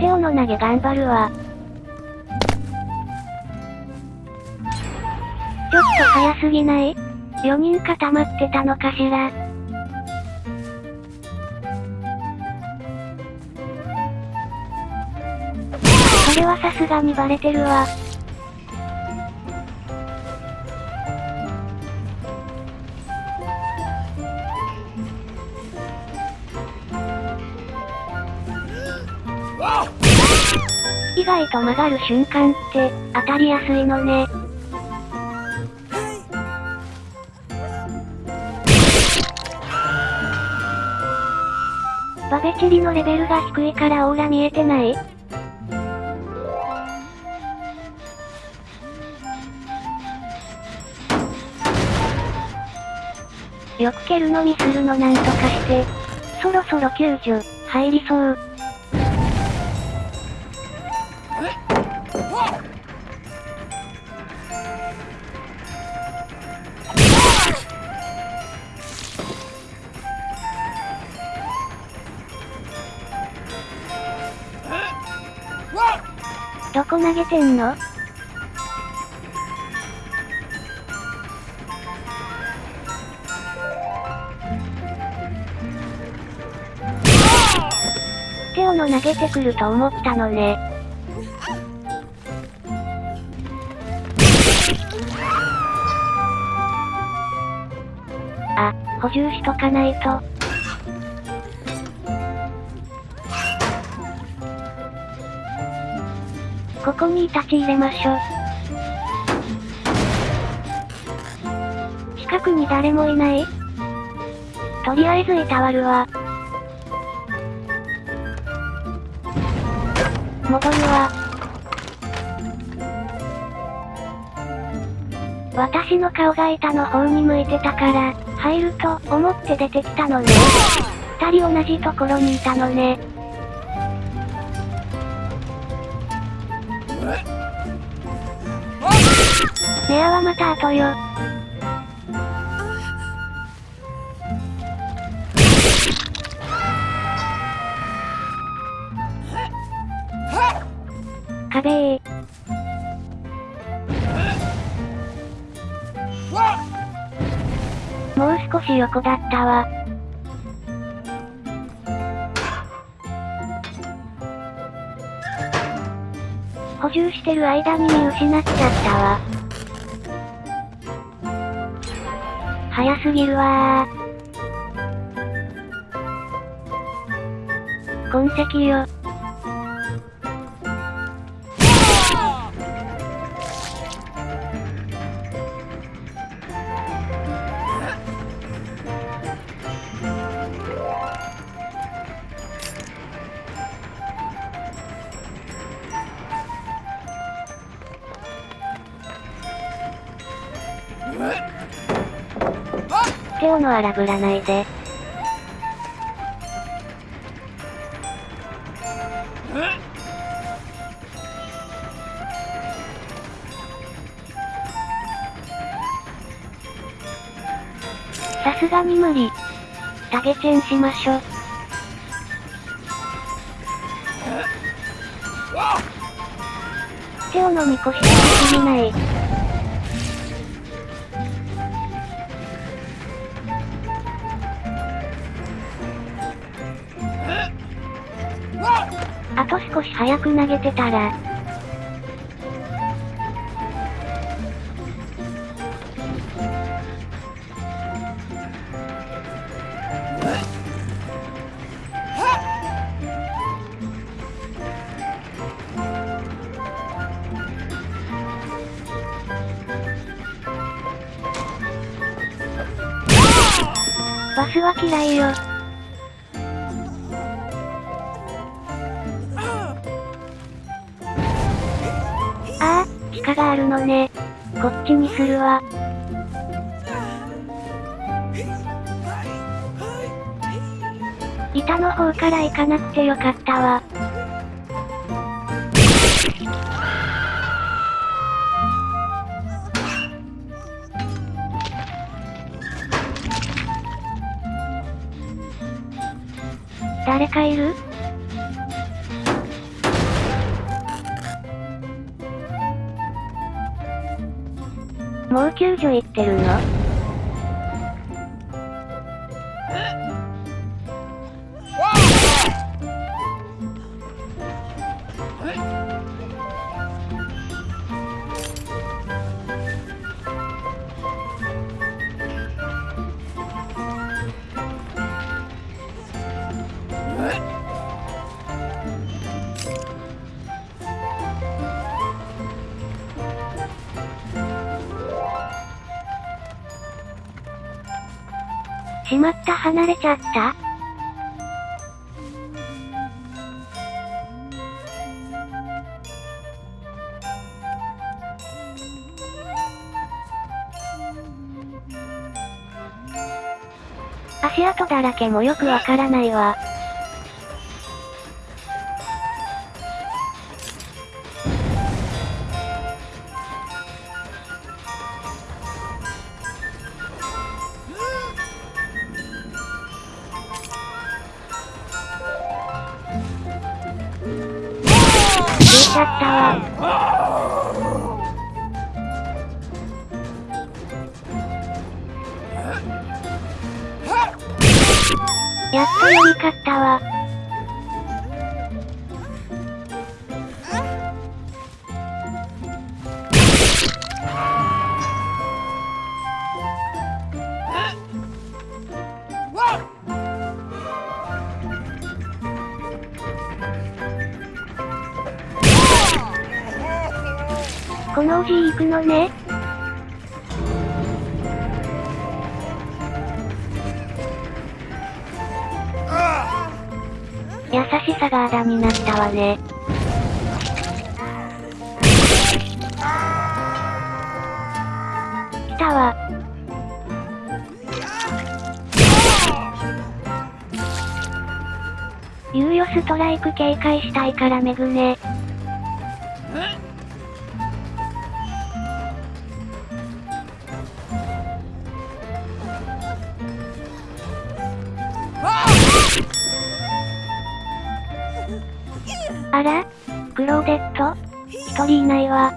テオの投げ頑張るわ。ちょっと早すぎない ?4 人固まってたのかしら？それはさすがにバレてるわ。外と曲がる瞬間って、当たりやすいのね。バベチリのレベルが低いからオーラ見えてない？よく蹴るのにするのなんとかして。そろそろ救助、入りそう。どこ投げてんの？テオの投げてくると思ったのね。あ、補充しとかないと。ここに立ち入れましょ。近くに誰もいないとりあえずいたわるわ。戻るわ。私の顔が板の方に向いてたから、入ると思って出てきたのね。二人同じところにいたのね。ネアはまた後よ。壁。もう少し横だったわ。補充してる間に見失っちゃったわ。早すぎるわー。痕跡よ。テオの荒ぶらないで。さすがに無理。タゲチェンしましょ。テオのみこしがすぎない。あと少し早く投げてたら。バスは嫌いよ。があるのね。こっちにするわ。板の方から行かなくてよかったわ。誰かいる？もう救助行ってるの？しまった離れちゃった？足跡だらけもよくわからないわ。ちゃったわ。やっと読み勝ったわ。このおじい行くのね。優しさがあだになったわね。来たわ。猶予ストライク警戒したいからめぐね。あらクローデット一人いないわ。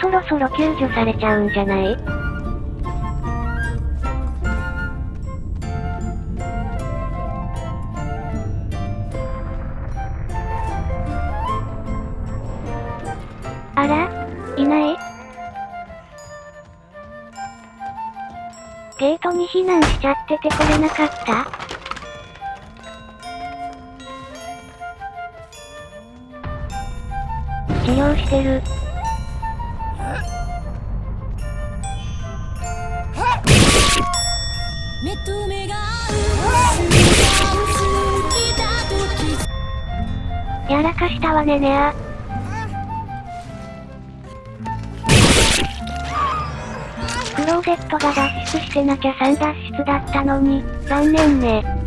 そろそろ救助されちゃうんじゃない？あらに避難しちゃってて来れなかった？治療してる。やらかしたわねねあ。ローゼットが脱出してなきゃ3脱出だったのに、残念ね。